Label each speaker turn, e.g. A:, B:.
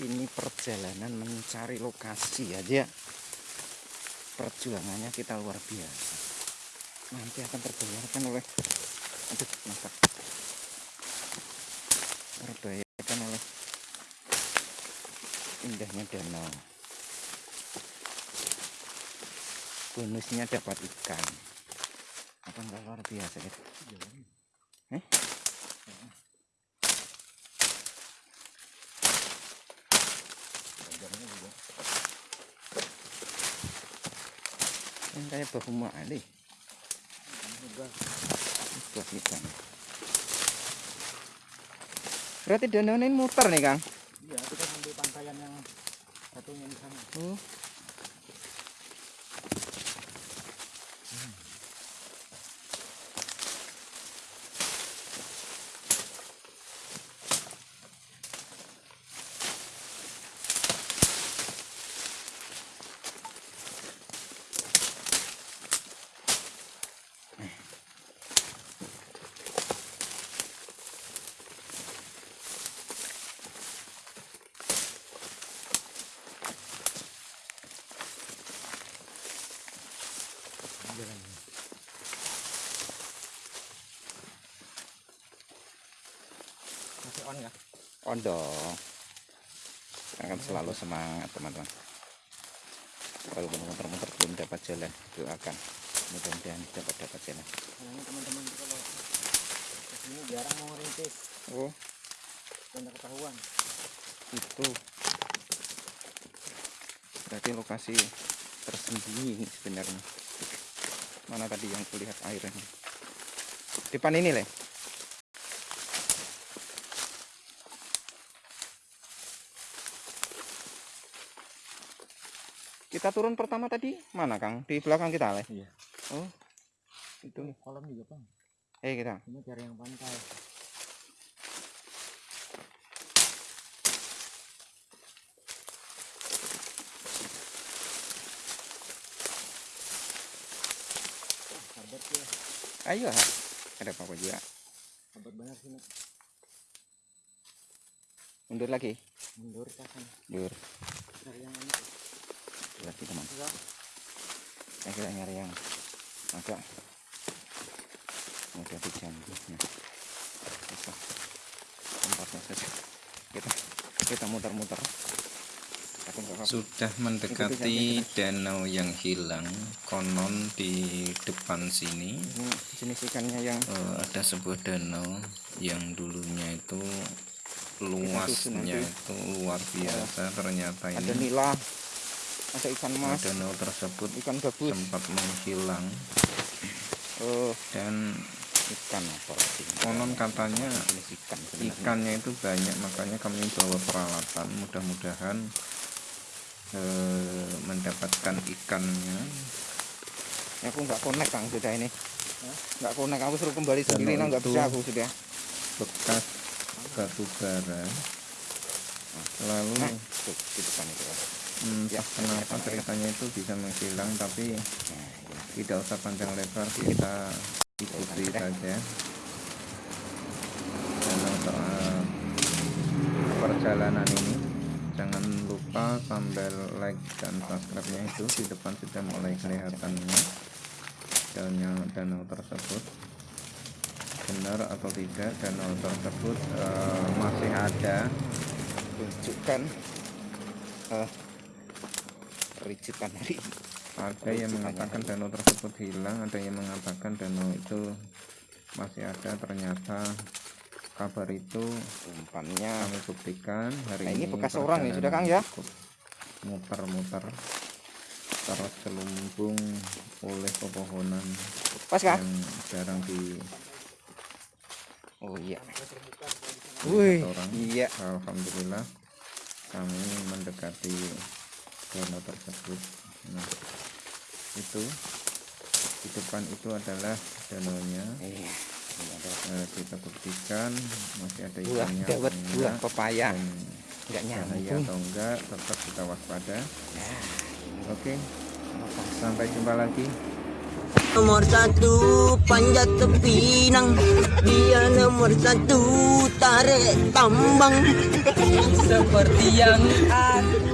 A: ini perjalanan mencari lokasi aja perjuangannya kita luar biasa. Nanti akan terbayarkan oleh aduh mantap terbayarkan oleh indahnya danau. Bonusnya dapat ikan. Apa enggak luar biasa ya eh yang kayak bahu mali buah ikan berarti danau ini muter nih kang?
B: Iya, kita sambil pantaian yang satunya di sana.
A: oh
B: Masih on ya?
A: on dong. Akan selalu semangat teman-teman. Walaupun muter-muter belum dapat jalan doakan. Mudah-mudahan dapat dapat jalan.
B: Ini teman-teman kalau ke sini jarang mau rintis
A: oh.
B: Tak ketahuan.
A: itu. Berarti lokasi tersembunyi sebenarnya. Mana tadi yang kulihat airnya? Depan ini leh kita turun pertama tadi mana kang di belakang kita leh
B: Iya.
A: oh itu
B: Ini kolam juga bang.
A: eh kita
B: Ini cari yang pantai. Ah,
A: ayo Ha. ada apa juga
B: Sabar benar sih. Nak.
A: mundur lagi
B: Mundur sana.
A: mundur
B: Cari yang ini.
A: Lagi teman. Nah, kita nyari yang agak mudah dijangkau. Nah, bisa tempatnya saja. Kita kita muter-muter.
C: Sudah mendekati danau yang hilang, konon di depan sini
A: Ini jenis ikannya yang
C: eh, ada sebuah danau yang dulunya itu luasnya itu luar biasa. Ternyata
A: ada
C: ini
A: nila, ada ikan mas,
C: danau tersebut
A: ikan gabus,
C: sempat menghilang
A: oh,
C: dan
A: ikan apa?
C: konon katanya
A: jenis ikan sebenarnya.
C: ikannya itu banyak makanya kami bawa peralatan mudah-mudahan eh, mendapatkan ikannya
A: Ya, aku nggak connect kang sudah ini. Nggak connect aku suruh kembali sendiri nah nggak
C: itu-
A: bisa aku sudah.
C: bekas batu bara lalu
A: Nah, tuh, di depan itu.
C: Entah
A: ya,
C: kenapa
A: ya.
C: ceritanya itu bisa menghilang tapi
A: Nah, ya.
C: tidak usah panjang lebar kita ikuti saja dalam soal perjalanan ini jangan lupa sambil like dan subscribe nya itu di depan sudah mulai kelihatannya danau danau tersebut benar atau tidak danau tersebut eh, masih ada
A: tunjukkan eh perincikan hari ini.
C: ada yang mengatakan danau tersebut hilang ada yang mengatakan danau itu masih ada ternyata kabar itu
A: umpannya.
C: kami buktikan hari
A: Nah, ini
C: ini
A: bekas orang nih, sudah, Kang, ya?
C: muter-muter terselubung oleh pepohonan
A: pas
C: yang jarang di
A: oh iya.
C: Wih,
A: iya.
C: Alhamdulillah kami mendekati danau tersebut. Nah itu di depan itu adalah danaunya
A: iya.
C: Eh, kita buktikan masih ada
A: buah
C: ikannya
A: buah
C: enggak,
A: pepaya.
C: Dan
A: nggak
C: bahaya
A: nyambung.
C: atau enggak tetap kita waspada.
A: Nah. Ini
C: oke sampai jumpa lagi.
D: Nomor satu panjat tepinang Dia nomor satu tarik tambang. Seperti yang aku